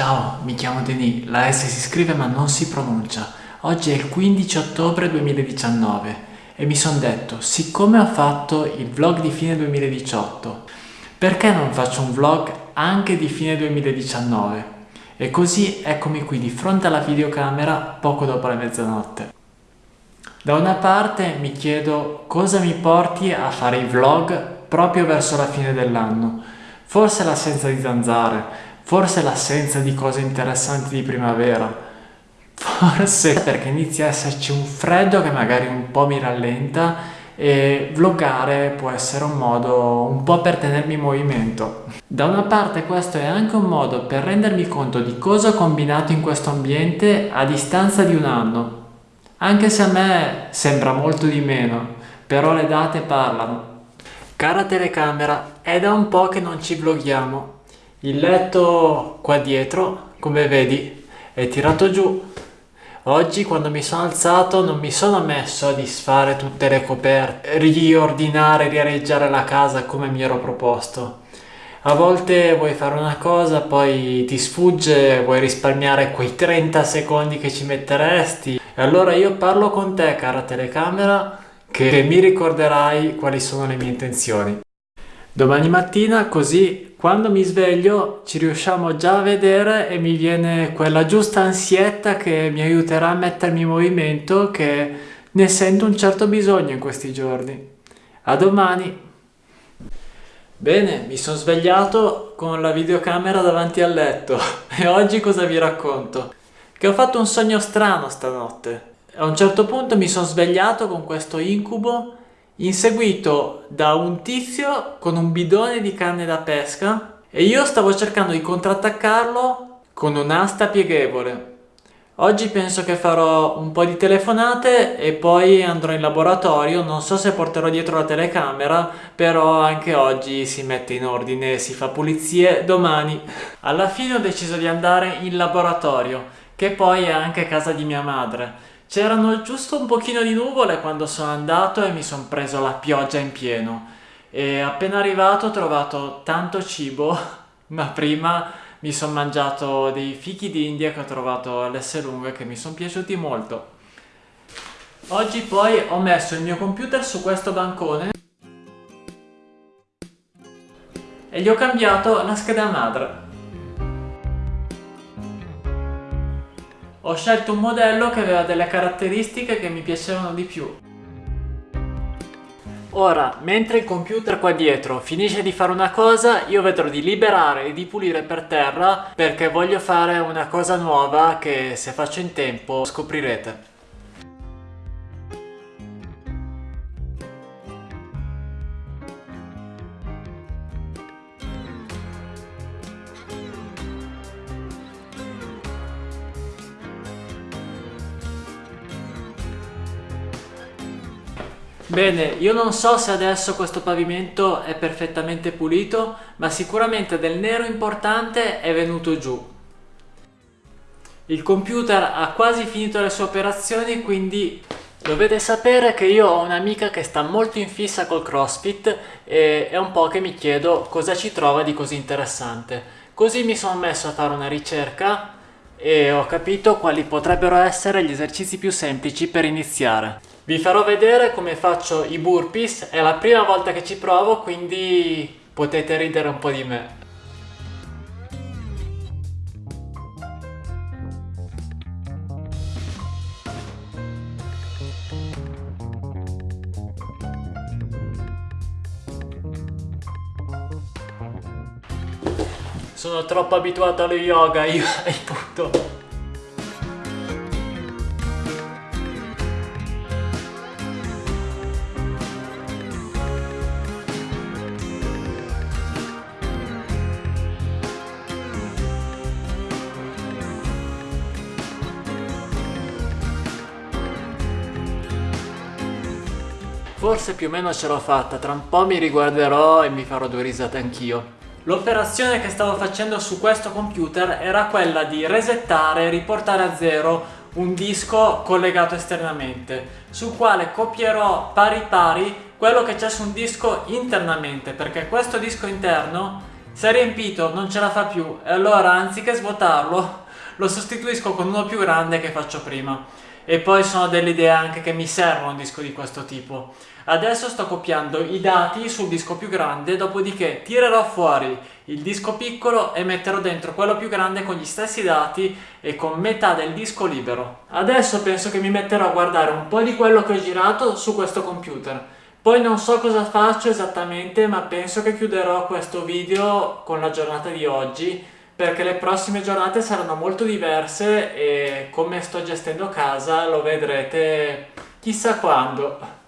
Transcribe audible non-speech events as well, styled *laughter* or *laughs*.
Ciao, mi chiamo Denis, la S si scrive ma non si pronuncia. Oggi è il 15 ottobre 2019 e mi sono detto, siccome ho fatto il vlog di fine 2018, perché non faccio un vlog anche di fine 2019? E così eccomi qui di fronte alla videocamera poco dopo la mezzanotte. Da una parte mi chiedo cosa mi porti a fare i vlog proprio verso la fine dell'anno. Forse l'assenza di zanzare, forse l'assenza di cose interessanti di primavera, forse perché inizia a esserci un freddo che magari un po' mi rallenta e vloggare può essere un modo un po' per tenermi in movimento. Da una parte questo è anche un modo per rendermi conto di cosa ho combinato in questo ambiente a distanza di un anno, anche se a me sembra molto di meno, però le date parlano. Cara telecamera, è da un po' che non ci vloghiamo il letto qua dietro, come vedi, è tirato giù. Oggi quando mi sono alzato non mi sono messo a disfare tutte le coperte, riordinare, riareggiare la casa come mi ero proposto. A volte vuoi fare una cosa, poi ti sfugge, vuoi risparmiare quei 30 secondi che ci metteresti. E allora io parlo con te, cara telecamera, che mi ricorderai quali sono le mie intenzioni. Domani mattina così quando mi sveglio ci riusciamo già a vedere e mi viene quella giusta ansietta che mi aiuterà a mettermi in movimento che ne sento un certo bisogno in questi giorni. A domani! Bene, mi sono svegliato con la videocamera davanti al letto *laughs* e oggi cosa vi racconto? Che ho fatto un sogno strano stanotte. A un certo punto mi sono svegliato con questo incubo inseguito da un tizio con un bidone di canne da pesca e io stavo cercando di contrattaccarlo con un'asta pieghevole. Oggi penso che farò un po' di telefonate e poi andrò in laboratorio, non so se porterò dietro la telecamera, però anche oggi si mette in ordine, si fa pulizie, domani. Alla fine ho deciso di andare in laboratorio, che poi è anche casa di mia madre. C'erano giusto un pochino di nuvole quando sono andato e mi sono preso la pioggia in pieno. E appena arrivato ho trovato tanto cibo, *laughs* ma prima mi sono mangiato dei fichi d'India che ho trovato all'Esselunga che mi sono piaciuti molto. Oggi poi ho messo il mio computer su questo bancone e gli ho cambiato la scheda madre. Ho scelto un modello che aveva delle caratteristiche che mi piacevano di più. Ora, mentre il computer qua dietro finisce di fare una cosa, io vedrò di liberare e di pulire per terra perché voglio fare una cosa nuova che se faccio in tempo scoprirete. Bene, io non so se adesso questo pavimento è perfettamente pulito, ma sicuramente del nero importante è venuto giù. Il computer ha quasi finito le sue operazioni, quindi dovete sapere che io ho un'amica che sta molto in fissa col CrossFit e è un po' che mi chiedo cosa ci trova di così interessante. Così mi sono messo a fare una ricerca e ho capito quali potrebbero essere gli esercizi più semplici per iniziare. Vi farò vedere come faccio i burpees, è la prima volta che ci provo quindi potete ridere un po' di me. Sono troppo abituato allo yoga io, *laughs* appunto. Forse più o meno ce l'ho fatta, tra un po' mi riguarderò e mi farò due risate anch'io. L'operazione che stavo facendo su questo computer era quella di resettare e riportare a zero un disco collegato esternamente, sul quale copierò pari pari quello che c'è su un disco internamente, perché questo disco interno Si è riempito, non ce la fa più e allora anziché svuotarlo lo sostituisco con uno più grande che faccio prima. E poi sono delle idee anche che mi servono un disco di questo tipo. Adesso sto copiando i dati sul disco più grande, dopodiché tirerò fuori il disco piccolo e metterò dentro quello più grande con gli stessi dati e con metà del disco libero. Adesso penso che mi metterò a guardare un po' di quello che ho girato su questo computer. Poi non so cosa faccio esattamente, ma penso che chiuderò questo video con la giornata di oggi perché le prossime giornate saranno molto diverse e come sto gestendo casa lo vedrete chissà quando.